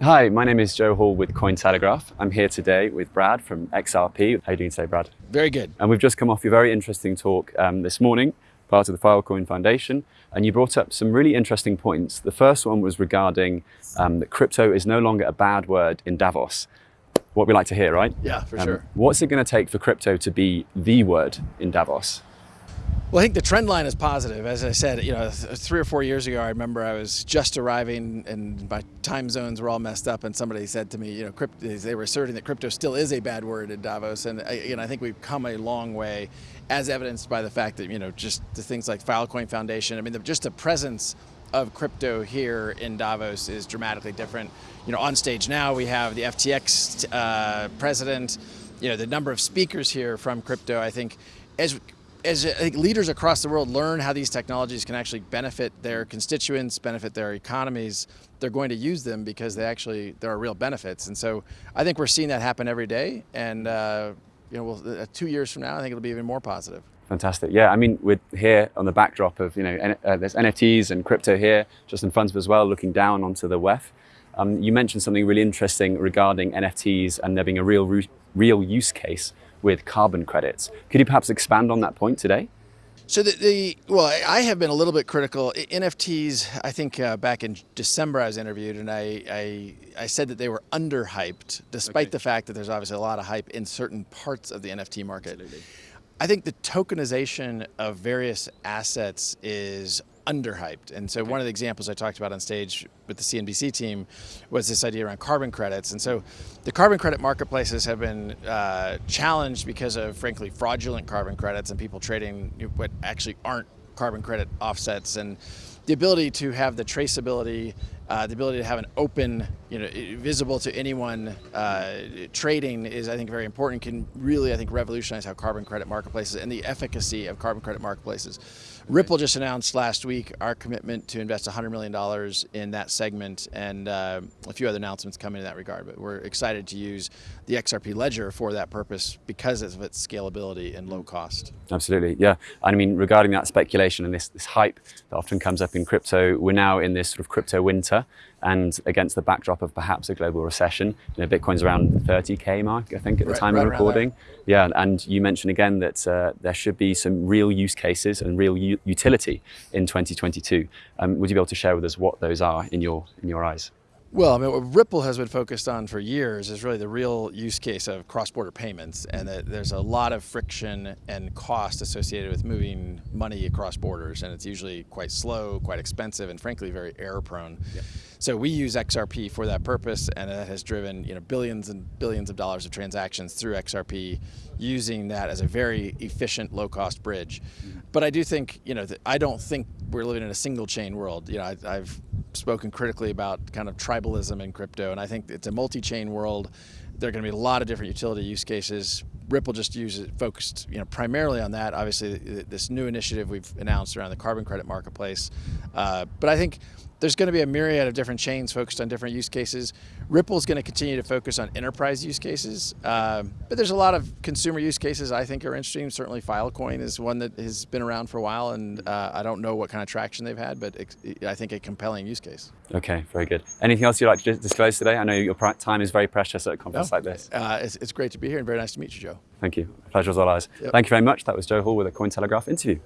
Hi, my name is Joe Hall with Cointelegraph. I'm here today with Brad from XRP. How are you doing today, Brad? Very good. And we've just come off your very interesting talk um, this morning, part of the Filecoin Foundation, and you brought up some really interesting points. The first one was regarding um, that crypto is no longer a bad word in Davos. What we like to hear, right? Yeah, for Um, sure. What's it going to take for crypto to be the word in Davos? Well, I think the trend line is positive. As I said, you know, th- three or four years ago, I remember I was just arriving and my time zones were all messed up, and somebody said to me, you know, crypt- they were asserting that crypto still is a bad word in Davos, and I, you know, I think we've come a long way, as evidenced by the fact that you know, just the things like Filecoin Foundation. I mean, the, just the presence of crypto here in Davos is dramatically different. You know, on stage now we have the FTX uh, president. You know, the number of speakers here from crypto. I think as as leaders across the world learn how these technologies can actually benefit their constituents, benefit their economies, they're going to use them because they actually there are real benefits. And so I think we're seeing that happen every day. And uh, you know, we'll, uh, two years from now, I think it'll be even more positive. Fantastic. Yeah, I mean, we're here on the backdrop of, you know, N- uh, there's NFTs and crypto here, just in front of us as well, looking down onto the WEF. Um, you mentioned something really interesting regarding NFTs and there being a real, real use case with carbon credits. Could you perhaps expand on that point today? So the, the well, I- have been a little bit critical. NFTs, I think uh, back in December I was interviewed, and I I, I said that they were underhyped, despite Okay. the fact that there's obviously a lot of hype in certain parts of the NFT market. I think the tokenization of various assets is underhyped. And so one of the examples I talked about on stage with the CNBC team was this idea around carbon credits. And so the carbon credit marketplaces have been uh, challenged because of, frankly, fraudulent carbon credits and people trading what actually aren't carbon credit offsets. And the ability to have the traceability, uh, the ability to have an open, you know, visible to anyone uh, trading is, I think, very important. Can really, I think, revolutionize how carbon credit marketplaces and the efficacy of carbon credit marketplaces. Ripple just announced last week our commitment to invest $100 million in that segment, and uh, a few other announcements coming in that regard. But we're excited to use the XRP Ledger for that purpose because of its scalability and low cost. Absolutely, yeah. I mean, regarding that speculation and this, this hype that often comes up in crypto, we're now in this sort of crypto winter and against the backdrop of perhaps a global recession. You know, Bitcoin's around the 30K mark, I think, at the Right- time right of recording. Yeah, and you mentioned again that uh, there should be some real use cases and real utility in 2022. Um, would you be able to share with us what those are in your, in your eyes? Well, I mean, what Ripple has been focused on for years is really the real use case of cross-border payments, and that there's a lot of friction and cost associated with moving money across borders, and it's usually quite slow, quite expensive, and frankly very error-prone. So we use XRP for that purpose, and that has driven you know billions and billions of dollars of transactions through XRP, using that as a very efficient, low-cost bridge. Mm-hmm. But I do think you know I don't think we're living in a single chain world. You know, I, I've spoken critically about kind of tribalism in crypto, and I think it's a multi-chain world. There are going to be a lot of different utility use cases. Ripple just uses focused, you know, primarily on that. Obviously, th- this new initiative we've announced around the carbon credit marketplace. Uh, but I think there's going to be a myriad of different chains focused on different use cases. Ripple is going to continue to focus on enterprise use cases, um, but there's a lot of consumer use cases I think are interesting. Certainly, Filecoin is one that has been around for a while, and uh, I don't know what kind of traction they've had, but I think a compelling use case. Okay, very good. Anything else you'd like to disclose today? I know your time is very precious at a conference like this. Uh, it's, it's great to be here, and very nice to meet you, Joe. Thank you. Pleasure was all ours. Yep. Thank you very much. That was Joe Hall with a Cointelegraph interview.